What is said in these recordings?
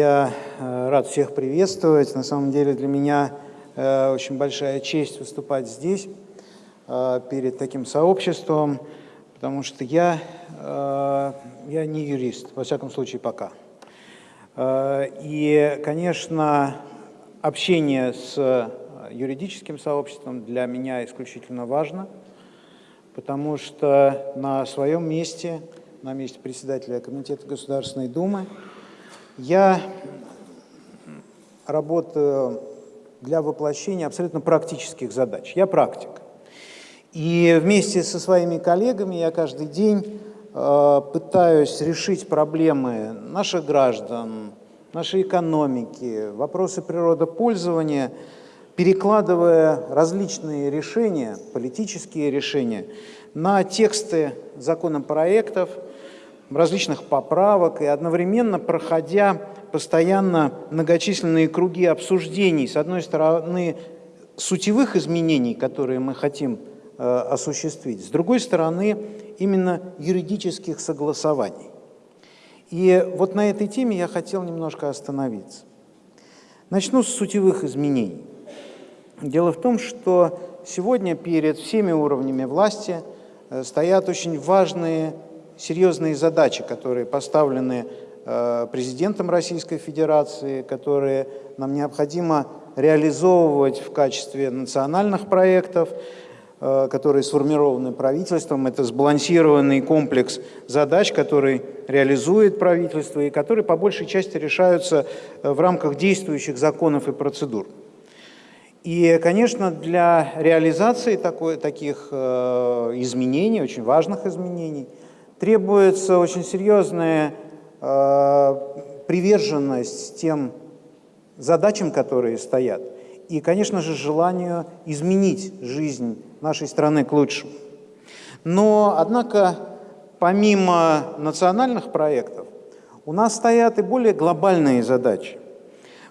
Я э, рад всех приветствовать. На самом деле для меня э, очень большая честь выступать здесь, э, перед таким сообществом, потому что я, я не юрист, во всяком случае пока. И, конечно, общение с юридическим сообществом для меня исключительно важно, потому что на своем месте, на месте председателя Комитета Государственной Думы, я работаю для воплощения абсолютно практических задач. Я практик. И вместе со своими коллегами я каждый день э, пытаюсь решить проблемы наших граждан, нашей экономики, вопросы природопользования, перекладывая различные решения, политические решения, на тексты законопроектов, различных поправок и одновременно проходя постоянно многочисленные круги обсуждений, с одной стороны, сутевых изменений, которые мы хотим э, осуществить, с другой стороны, именно юридических согласований. И вот на этой теме я хотел немножко остановиться. Начну с сутевых изменений. Дело в том, что сегодня перед всеми уровнями власти э, стоят очень важные, серьезные задачи, которые поставлены э, президентом Российской Федерации, которые нам необходимо реализовывать в качестве национальных проектов, Э, которые сформированы правительством. Это сбалансированный комплекс задач, который реализует правительство и которые по большей части решаются э, в рамках действующих законов и процедур. И, конечно, для реализации такой, таких изменений, очень важных изменений, требуется очень серьезная э, приверженность тем задачам, которые стоят, и, конечно же, желанию изменить жизнь нашей страны к лучшему. Но, однако, помимо национальных проектов, у нас стоят и более глобальные задачи.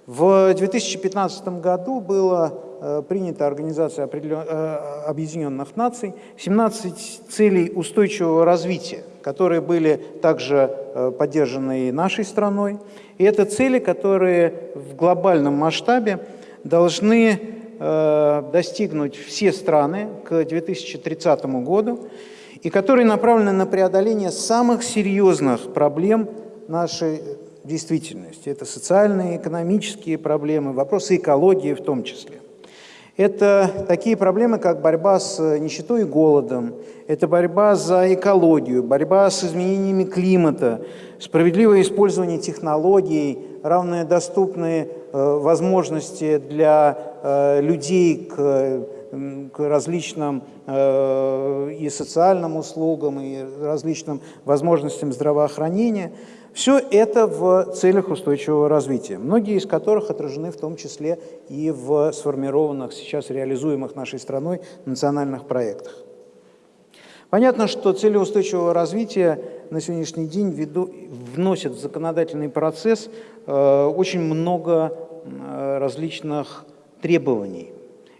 В 2015 году было э, принято Организация э, Объединенных Наций 17 целей устойчивого развития, которые были также э, поддержаны и нашей страной. И это цели, которые в глобальном масштабе должны достигнуть все страны к 2030 году и которые направлены на преодоление самых серьезных проблем нашей действительности. Это социальные, экономические проблемы, вопросы экологии в том числе. Это такие проблемы, как борьба с нищетой и голодом, это борьба за экологию, борьба с изменениями климата, справедливое использование технологий, равные доступные э, возможности для э, людей к, к различным э, и социальным услугам, и различным возможностям здравоохранения. Все это в целях устойчивого развития, многие из которых отражены в том числе и в сформированных, сейчас реализуемых нашей страной национальных проектах. Понятно, что цели устойчивого развития на сегодняшний день веду, вносят в законодательный процесс э, очень много э, различных требований,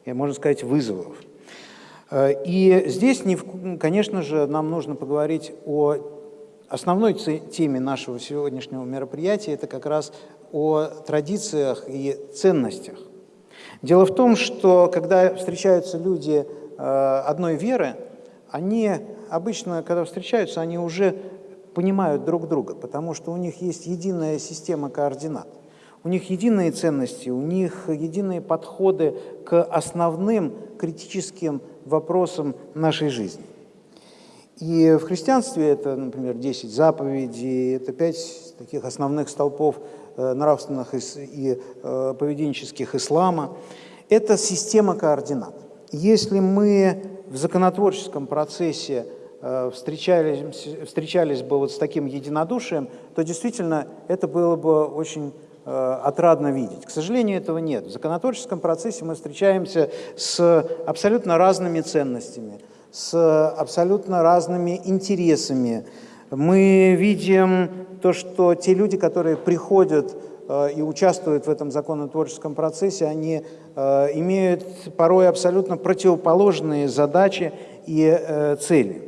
можно сказать, вызовов. Э, и здесь, конечно же, нам нужно поговорить о основной теме нашего сегодняшнего мероприятия, это как раз о традициях и ценностях. Дело в том, что когда встречаются люди одной веры, они обычно, когда встречаются, они уже понимают друг друга, потому что у них есть единая система координат. У них единые ценности, у них единые подходы к основным критическим вопросам нашей жизни. И в христианстве это, например, 10 заповедей, это 5 таких основных столпов э, нравственных и э, поведенческих ислама. Это система координат. Если мы в законотворческом процессе э, встречались, встречались бы вот с таким единодушием, то действительно это было бы очень отрадно видеть. К сожалению, этого нет. В законотворческом процессе мы встречаемся с абсолютно разными ценностями, с абсолютно разными интересами. Мы видим то, что те люди, которые приходят Э, и участвуют в этом законотворческом процессе, они э, имеют порой абсолютно противоположные задачи и э, цели.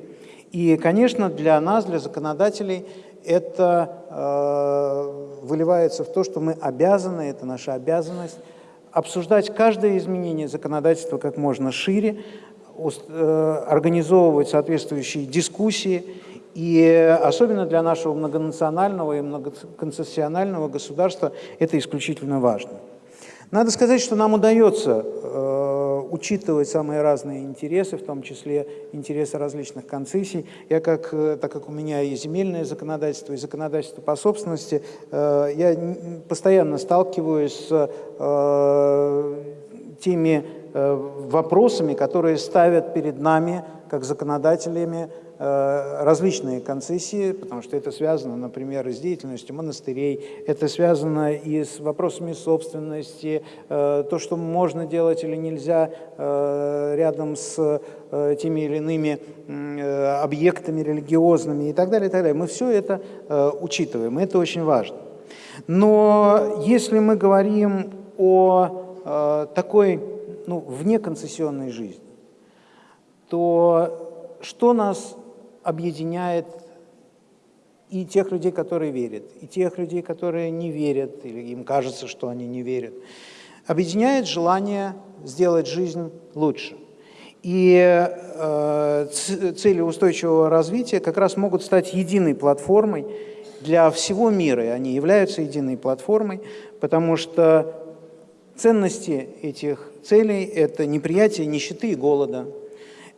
И, конечно, для нас, для законодателей, это выливается в то, что мы обязаны, это наша обязанность, обсуждать каждое изменение законодательства как можно шире, организовывать соответствующие дискуссии, и особенно для нашего многонационального и многоконцессионального государства это исключительно важно. Надо сказать, что нам удается э, учитывать самые разные интересы, в том числе интересы различных концессий. Я, как, э, так как у меня и земельное законодательство, и законодательство по собственности, э, я постоянно сталкиваюсь с э, теми э, вопросами, которые ставят перед нами, как законодателями, Э, различные концессии, потому что это связано, например, с деятельностью монастырей, это связано и с вопросами собственности, э, то, что можно делать или нельзя э, рядом с теми или иными объектами религиозными и так далее, и так далее. Мы все это учитываем, это очень важно. Но если мы говорим о такой ну, внеконцессионной жизни, то что нас объединяет и тех людей, которые верят, и тех людей, которые не верят, или им кажется, что они не верят. Объединяет желание сделать жизнь лучше. И э, цели устойчивого развития как раз могут стать единой платформой для всего мира, и они являются единой платформой, потому что ценности этих целей – это неприятие нищеты и голода –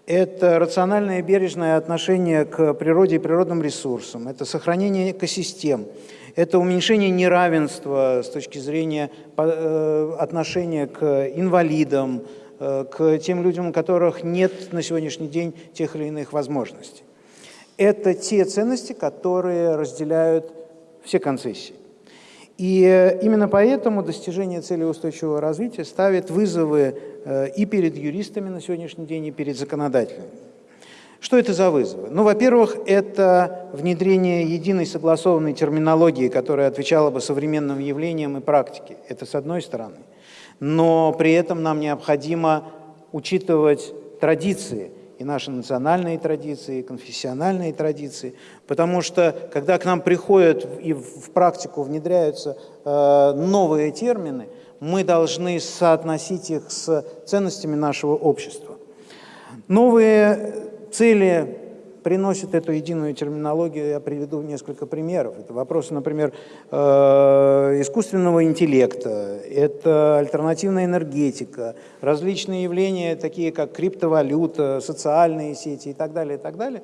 это рациональное и бережное отношение к природе и природным ресурсам, это сохранение экосистем, это уменьшение неравенства с точки зрения э, отношения к инвалидам, э, к тем людям, у которых нет на сегодняшний день тех или иных возможностей. Это те ценности, которые разделяют все концессии. И именно поэтому достижение цели устойчивого развития ставит вызовы э, и перед юристами на сегодняшний день, и перед законодателями. Что это за вызовы? Ну, во-первых, это внедрение единой согласованной терминологии, которая отвечала бы современным явлениям и практике. Это с одной стороны. Но при этом нам необходимо учитывать традиции – и наши национальные традиции, и конфессиональные традиции, потому что когда к нам приходят и в практику внедряются э, новые термины, мы должны соотносить их с ценностями нашего общества. Новые цели приносит эту единую терминологию, я приведу несколько примеров. Это вопросы, например, э, искусственного интеллекта, это альтернативная энергетика, различные явления, такие как криптовалюта, социальные сети и так далее, и так далее.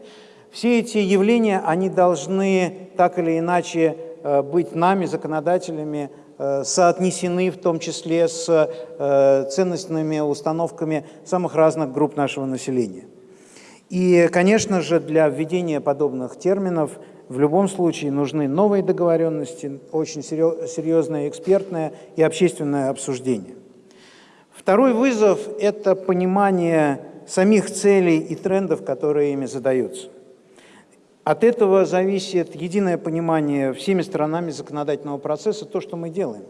Все эти явления, они должны так или иначе э, быть нами, законодателями, э, соотнесены в том числе с ценностными установками самых разных групп нашего населения. И, конечно же, для введения подобных терминов в любом случае нужны новые договоренности, очень серьезное экспертное и общественное обсуждение. Второй вызов – это понимание самих целей и трендов, которые ими задаются. От этого зависит единое понимание всеми сторонами законодательного процесса, то, что мы делаем.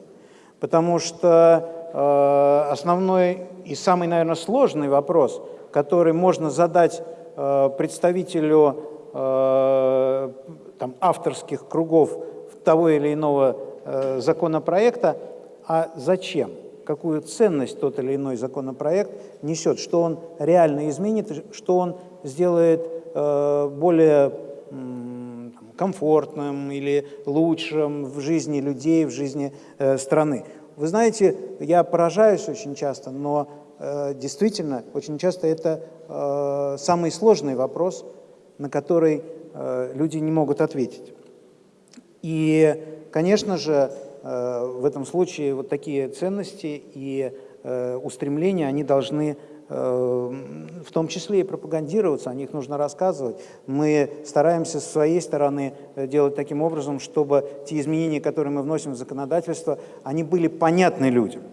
Потому что э, основной и самый, наверное, сложный вопрос, который можно задать представителю э, там, авторских кругов того или иного э, законопроекта, а зачем, какую ценность тот или иной законопроект несет, что он реально изменит, что он сделает более комфортным или лучшим в жизни людей, в жизни страны. Вы знаете, я поражаюсь очень часто, но Э, действительно, очень часто это э, самый сложный вопрос, на который э, люди не могут ответить. И, конечно же, в этом случае вот такие ценности и устремления, они должны в том числе и пропагандироваться, о них нужно рассказывать. Мы стараемся с своей стороны делать таким образом, чтобы те изменения, которые мы вносим в законодательство, они были понятны людям.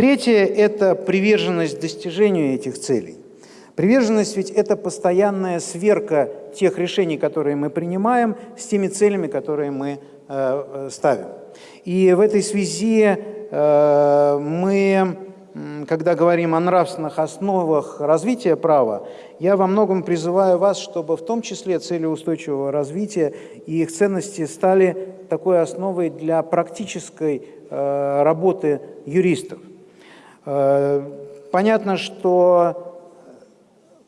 Третье – это приверженность достижению этих целей. Приверженность ведь это постоянная сверка тех решений, которые мы принимаем, с теми целями, которые мы э, ставим. И в этой связи э, мы когда говорим о нравственных основах развития права, я во многом призываю вас, чтобы в том числе цели устойчивого развития и их ценности стали такой основой для практической э, работы юристов. Э, понятно, что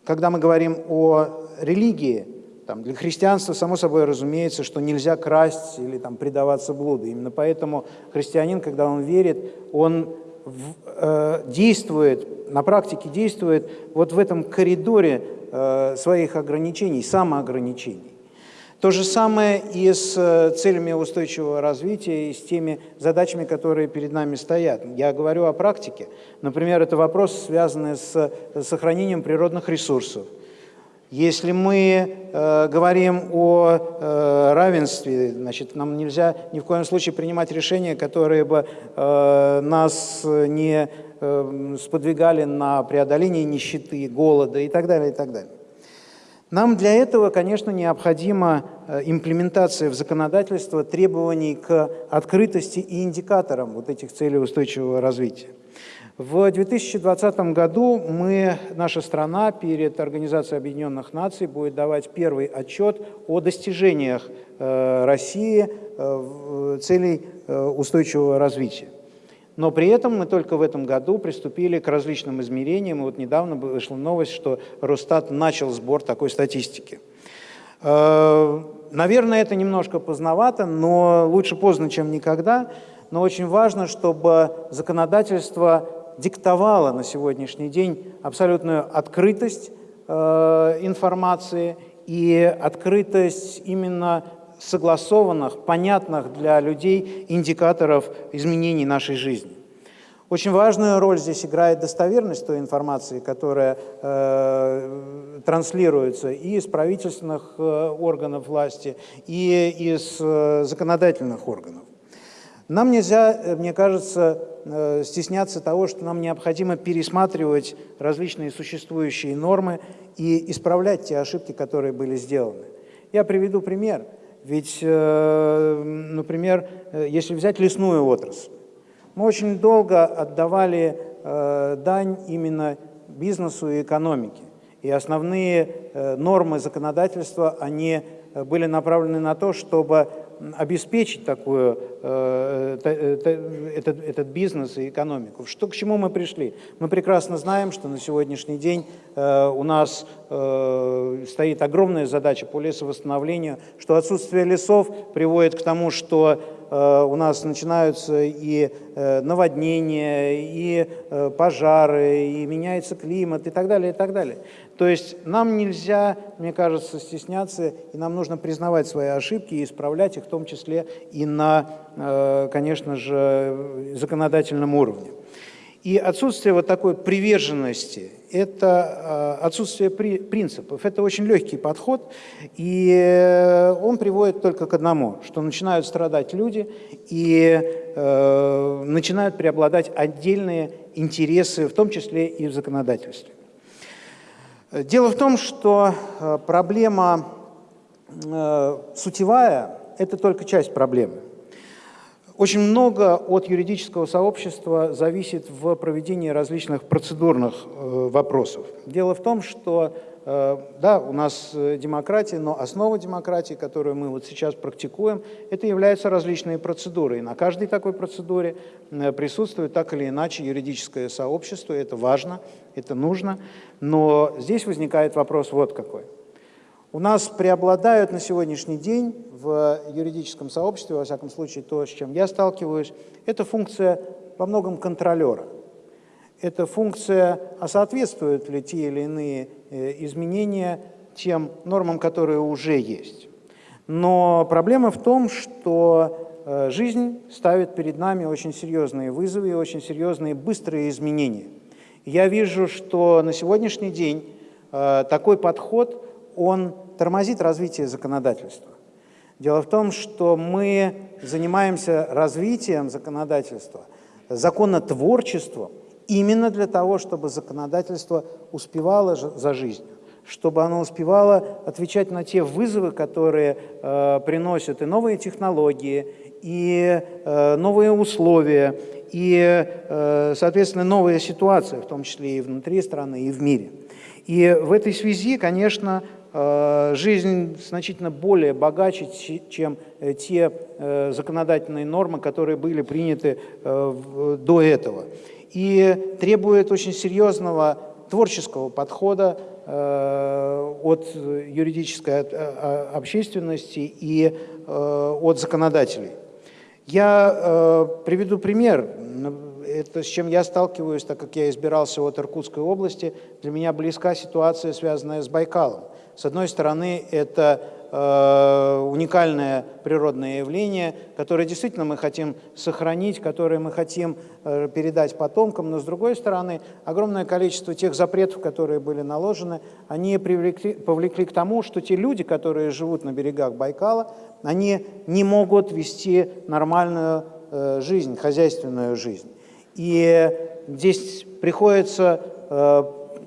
когда мы говорим о религии, там, для христианства, само собой разумеется, что нельзя красть или там, предаваться блуду. Именно поэтому христианин, когда он верит, он в, э, действует, на практике действует вот в этом коридоре э, своих ограничений, самоограничений. То же самое и с э, целями устойчивого развития, и с теми задачами, которые перед нами стоят. Я говорю о практике. Например, это вопрос, связанный с сохранением природных ресурсов. Если мы э, говорим о э, равенстве, значит, нам нельзя ни в коем случае принимать решения, которые бы э, нас не э, сподвигали на преодоление нищеты, голода и так далее, и так далее. Нам для этого, конечно, необходима э, имплементация в законодательство требований к открытости и индикаторам вот этих целей устойчивого развития. В 2020 году мы, наша страна перед Организацией Объединенных Наций будет давать первый отчет о достижениях э, России э, целей устойчивого развития. Но при этом мы только в этом году приступили к различным измерениям. И вот недавно вышла новость, что Росстат начал сбор такой статистики. Э, наверное, это немножко поздновато, но лучше поздно, чем никогда. Но очень важно, чтобы законодательство диктовало на сегодняшний день абсолютную открытость э, информации и открытость именно согласованных, понятных для людей индикаторов изменений нашей жизни. Очень важную роль здесь играет достоверность той информации, которая э, транслируется и из правительственных э, органов власти, и из э, законодательных органов. Нам нельзя, э, мне кажется, э, стесняться того, что нам необходимо пересматривать различные существующие нормы и исправлять те ошибки, которые были сделаны. Я приведу пример – ведь, э, например, э, если взять лесную отрасль, мы очень долго отдавали э, дань именно бизнесу и экономике. И основные нормы законодательства, они были направлены на то, чтобы обеспечить такую, э, этот, этот бизнес и экономику. Что, к чему мы пришли? Мы прекрасно знаем, что на сегодняшний день э, у нас э, стоит огромная задача по лесовосстановлению, что отсутствие лесов приводит к тому, что у нас начинаются и э, наводнения, и э, пожары, и меняется климат, и так далее, и так далее. То есть нам нельзя, мне кажется, стесняться, и нам нужно признавать свои ошибки и исправлять их, в том числе и на, конечно же, законодательном уровне. И отсутствие вот такой приверженности – это э, отсутствие принципов. Это очень легкий подход, и э, он приводит только к одному, что начинают страдать люди, и э, начинают преобладать отдельные интересы, в том числе и в законодательстве. Дело в том, что проблема сутевая – это только часть проблемы. Очень много от юридического сообщества зависит в проведении различных процедурных э, вопросов. Дело в том, что э, да, у нас э, демократия, но основа демократии, которую мы вот сейчас практикуем, это являются различные процедуры. И на каждой такой процедуре присутствует так или иначе юридическое сообщество, это важно, это нужно. Но здесь возникает вопрос вот какой – у нас преобладают на сегодняшний день в юридическом сообществе, во всяком случае то, с чем я сталкиваюсь, это функция во многом контролера. Это функция, а соответствуют ли те или иные э, изменения тем нормам, которые уже есть. Но проблема в том, что э, жизнь ставит перед нами очень серьезные вызовы и очень серьезные быстрые изменения. Я вижу, что на сегодняшний день э, такой подход, он тормозит развитие законодательства. Дело в том, что мы занимаемся развитием законодательства, законотворчеством именно для того, чтобы законодательство успевало за жизнью, чтобы оно успевало отвечать на те вызовы, которые э, приносят и новые технологии, и э, новые условия, и, э, соответственно, новые ситуации, в том числе и внутри страны, и в мире. И в этой связи, конечно, жизнь значительно более богаче, чем э, те э, законодательные нормы, которые были приняты э, до этого. И требует очень серьезного творческого подхода э, от юридической э, общественности и э, от законодателей. Я приведу пример, это с чем я сталкиваюсь, так как я избирался от Иркутской области. Для меня близка ситуация, связанная с Байкалом. С одной стороны, это Э, уникальное природное явление, которое действительно мы хотим сохранить, которое мы хотим э, передать потомкам, но с другой стороны, огромное количество тех запретов, которые были наложены, они привлекли, повлекли к тому, что те люди, которые живут на берегах Байкала, они не могут вести нормальную э, жизнь, хозяйственную жизнь. И здесь приходится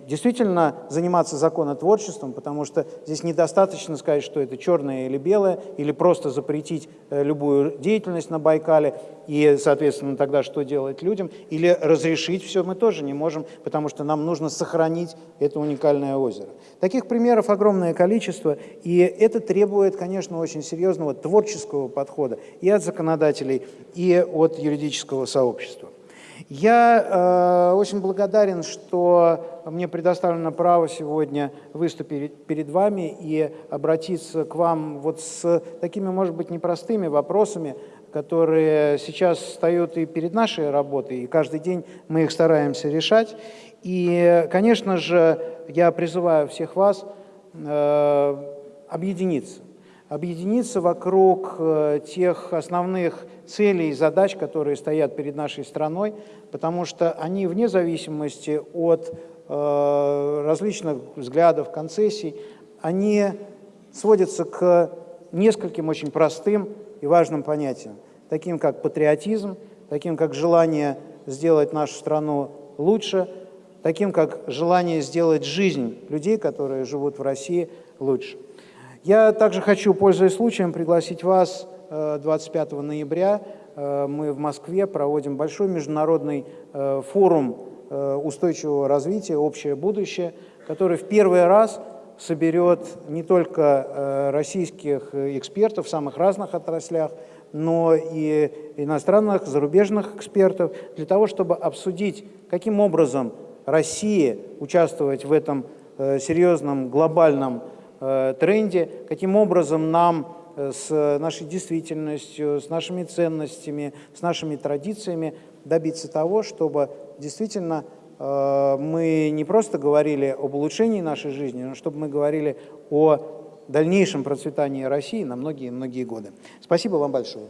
действительно заниматься законотворчеством, потому что здесь недостаточно сказать, что это черное или белое, или просто запретить э, любую деятельность на Байкале, и, соответственно, тогда что делать людям, или разрешить все мы тоже не можем, потому что нам нужно сохранить это уникальное озеро. Таких примеров огромное количество, и это требует, конечно, очень серьезного творческого подхода и от законодателей, и от юридического сообщества. Я э, очень благодарен, что мне предоставлено право сегодня выступить перед вами и обратиться к вам вот с такими, может быть, непростыми вопросами, которые сейчас встают и перед нашей работой, и каждый день мы их стараемся решать. И, конечно же, я призываю всех вас э, объединиться объединиться вокруг э, тех основных целей и задач, которые стоят перед нашей страной, потому что они вне зависимости от э, различных взглядов, концессий, они сводятся к нескольким очень простым и важным понятиям, таким как патриотизм, таким как желание сделать нашу страну лучше, таким как желание сделать жизнь людей, которые живут в России, лучше. Я также хочу, пользуясь случаем, пригласить вас 25 э, ноября. Э, мы в Москве проводим большой международный э, форум устойчивого развития «Общее будущее», который в первый раз соберет не только российских экспертов в самых разных отраслях, но и иностранных, зарубежных экспертов, для того, чтобы обсудить, каким образом Россия участвовать в этом серьезном глобальном тренде, каким образом нам э, с нашей действительностью, с нашими ценностями, с нашими традициями добиться того, чтобы действительно э, мы не просто говорили об улучшении нашей жизни, но чтобы мы говорили о дальнейшем процветании России на многие-многие годы. Спасибо вам большое.